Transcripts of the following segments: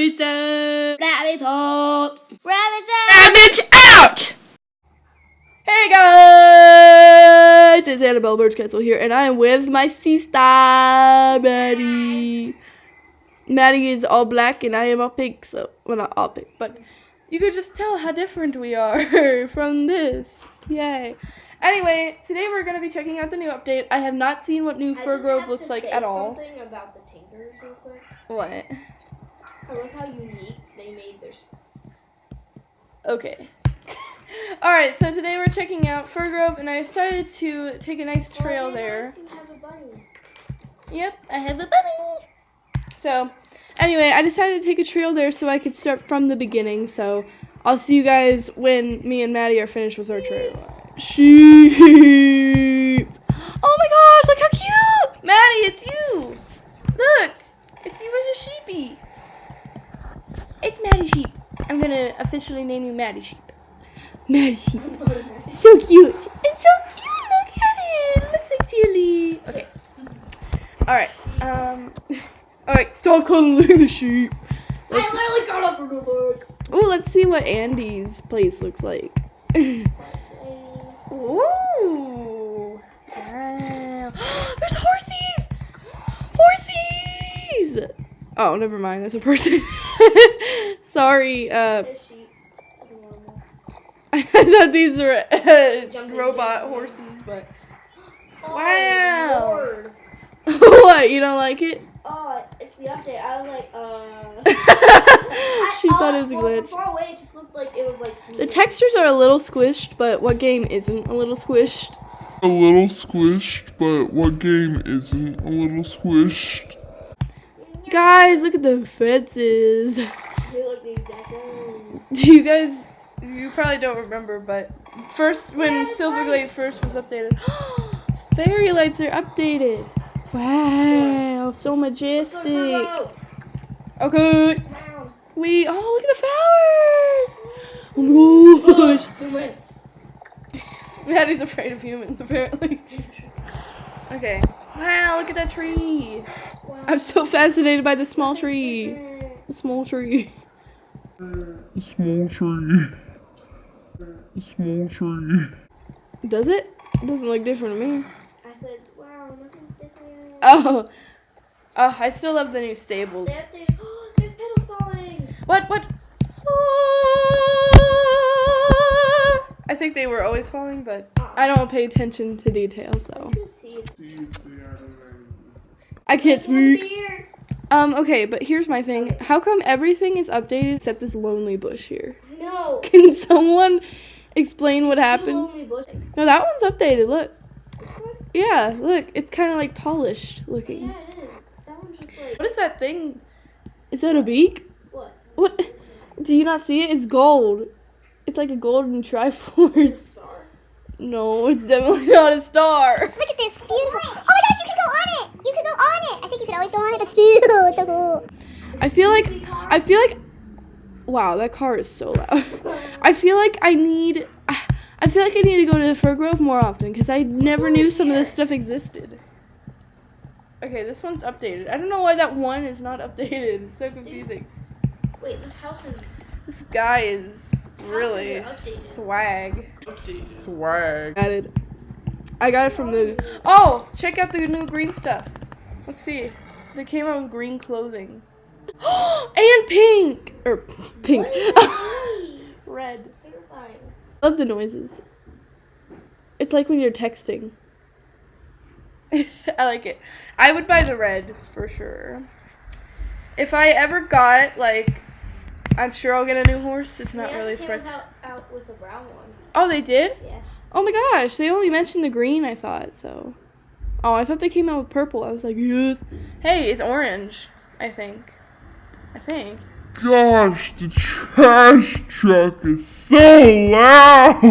Rabbit out! Rabbit out! Rabbit out! Rabbit out! Hey guys! It's Annabelle Birchcastle here, and I am with my sister, Maddie. Maddie is all black, and I am all pink, so, well, not all pink, but you could just tell how different we are from this. Yay. Anyway, today we're going to be checking out the new update. I have not seen what new Fir Grove looks like at all. What? I love how unique they made their. spots. Okay. Alright, so today we're checking out Fir Grove, and I decided to take a nice trail Oh, there. You have a bunny. Yep, I have the bunny. So, anyway, I decided to take a trail there so I could start from the beginning. So, I'll see you guys when me and Maddie are finished with our trail. Sheep. Oh my gosh, look how cute! Maddie, it's you. Look, it's you as a sheepy. It's Maddie Sheep. I'm gonna officially name you Maddie Sheep. Maddie Sheep. So cute. It's so cute. Look at it. Looks like Tilly. Okay. All right. Um. All right. Stop calling the sheep. I literally got off from the book. Oh, let's see what Andy's place looks like. Ooh. Wow. There's horses. Horses. Oh, never mind. That's a person. Sorry. Uh, This sheep. is normal. I thought these were uh, robot horses, but Oh, Wow. What? You don't like it? Oh, it's the update. I was like, uh. she I- thought uh, it was a well, from glitch. Far away, it just looked like it was like. The textures are a little squished, but what game isn't a little squished? a little squished, but what game isn't a little squished? Guys, look at the fences. They look the exact same. Do you guys? You probably don't remember, but first when Yeah, Silverglade lights. first was updated, fairy lights are updated. Wow, so Look, majestic. Virgo. Okay, Wow. we oh look at the flowers. Oh my gosh. Oh, Who went? Maddie's afraid of humans, apparently. Okay. Wow, look at that tree. Wow. I'm so fascinated by the small tree. The small tree. A small tree. A small tree. Does it? It doesn't look different to me. I said, wow, nothing's different. Oh. Oh, I still love the new stables. They updated. Oh, there's petal falling. What? What? I think they were always falling, but I don't pay attention to details, I'm so just gonna see if I can't There's one speak. Um, okay, but here's my thing. How come everything is updated except this lonely bush here? No. Can someone explain what happened? No, that one's updated. Look. Yeah, look. It's kind of like polished looking. Yeah, it is. That one's just like. What is that thing? Is that a beak? What? What? Do you not see it? It's gold. It's like a golden triforce. Star. No, it's definitely not a star. Look at this, beautiful. Oh my gosh, you can go on it. You can go on it. I think you could always go on it, but still, it's so cool. I feel like I feel like wow, that car is so loud. I feel like I need I feel like I need to go to the Fir Grove more often because I never knew some of this stuff existed. Okay, this one's updated. I don't know why that one is not updated. It's so confusing. Wait, this house is. This guy is really are updated. swag. Swag. Added. I got it from the. Oh, check out the new green stuff. Let's see. They came out with green clothing. and pink or pink. Red. Love the noises. It's like when you're texting. I like it. I would buy the red for sure. If I ever got like, I'm sure I'll get a new horse. It's not really also surprising. out, out with a brown one. Oh, they did. Yeah. Oh my gosh, they only mentioned the green, I thought, so. Oh, I thought they came out with purple. I was like, yes. Hey, it's orange, I think. I think. Gosh, the trash truck is so loud.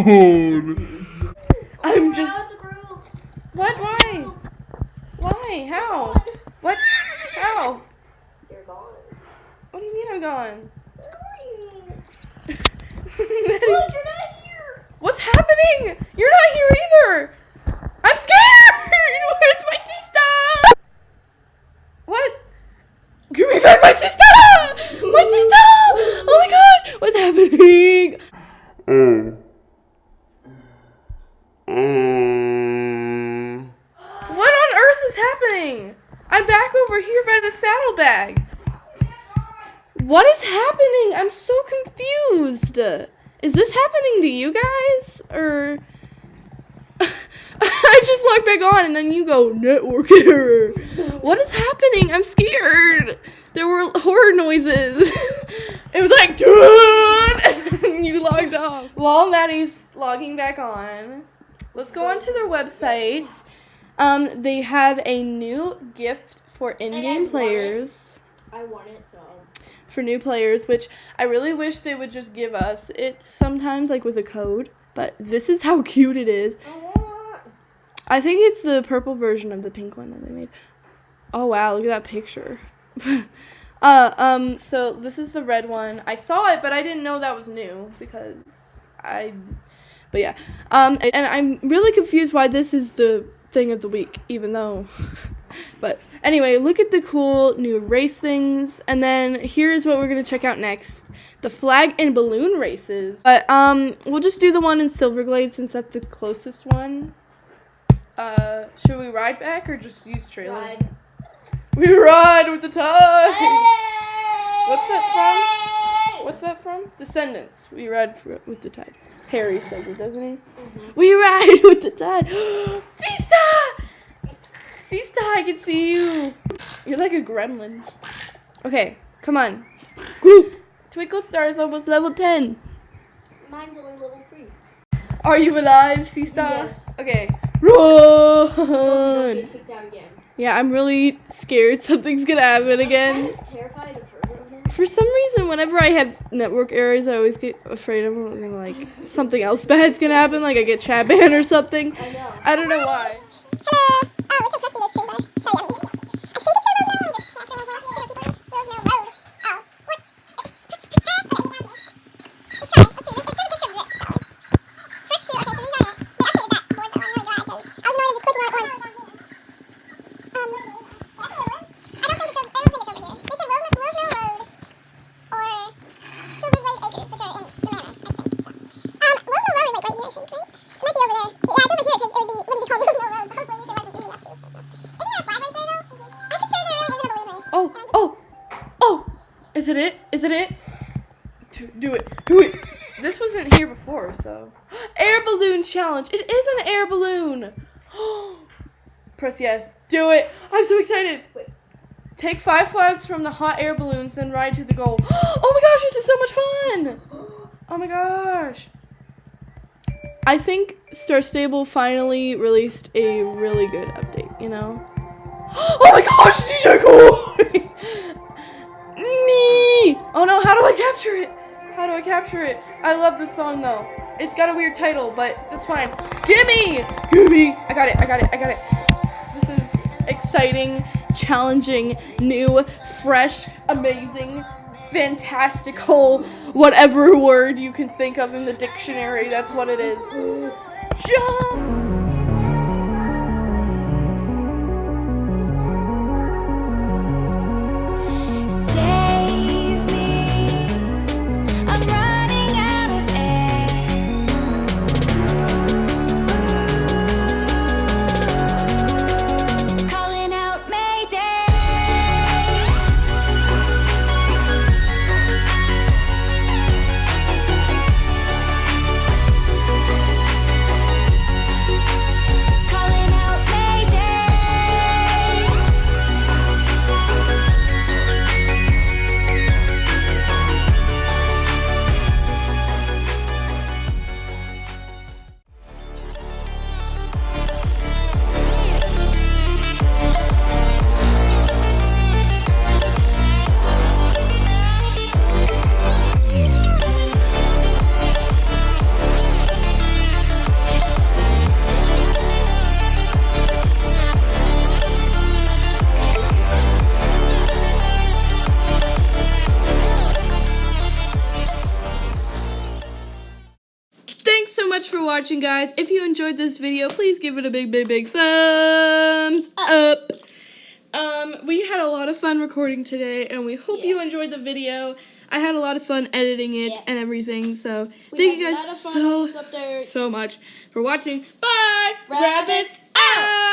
I'm just. now it's a group. What? Why? Why? How? What? How? You're gone. What do you mean I'm gone? Where are you? Look, you're not here. What's happening? You're not here either. I'm scared. Where's my sister? What? Give me back my sister! My sister! Oh my gosh! What's happening? Oh. Oh. happening? I'm back over here by the saddlebags. What is happening? I'm so confused. Is this happening to you guys? Or. I just log back on and then you go, network error. What is happening? I'm scared. There were horror noises. it was like, "Dun!" and you logged off. While Maddie's logging back on, let's go onto their website. Um, they have a new gift for in-game players. I want it, so. For new players, which I really wish they would just give us it sometimes, like with a code. But this is how cute it is. I. I think it's the purple version of the pink one that they made. Oh wow, look at that picture. uh um so this is the red one. I saw it but I didn't know that was new because I but yeah. Um and I'm really confused why this is the thing of the week even though but anyway, look at the cool new race things and then here's what we're going to check out next. The flag and balloon races. But um we'll just do the one in Silverglade since that's the closest one. Uh, should we ride back or just use trailer? Ride. We ride with the tide. What's that from? What's that from? Descendants. We ride with the tide. Harry says it, doesn't he? Mhm. We ride with the tide. Sista! Sista, I can see you. You're like a gremlin. Okay, come on. Group. Twinkle Star is almost level 10. Mine's only level three. Are you alive, Sista? Yes. Okay. Run! get kicked out again. Yeah, I'm really scared something's gonna happen again. kind of terrified of her. For some reason, whenever I have network errors, I always get afraid of gonna, like something else bad's gonna happen, like I get chat banned or something. I know. I don't know why. Ah! Oh? Oh. Um, which are air balloon. Press yes. Do it. I'm so excited. Wait. Take five flags from the hot air balloons, then ride to the goal. Oh my gosh, this is so much fun! Oh my gosh. I think Star Stable finally released a really good update, you know? Oh my gosh, DJ Koi! Me! Oh no, how do I capture it? How do I capture it? I love this song though. It's got a weird title, but that's fine. Gimme! Gimme! I got it, I got it, I got it. This is exciting, challenging, new, fresh, amazing, fantastical, whatever word you can think of in the dictionary, that's what it is. Jump! Watching, guys. If you enjoyed this video, please give it a big, big, big thumbs up. Um, we had a lot of fun recording today, and we hope you enjoyed the video. I had a lot of fun editing it Yeah. and everything, so We thank you guys lot of fun so, when it's up there. so much for watching. Bye! Rabbits out!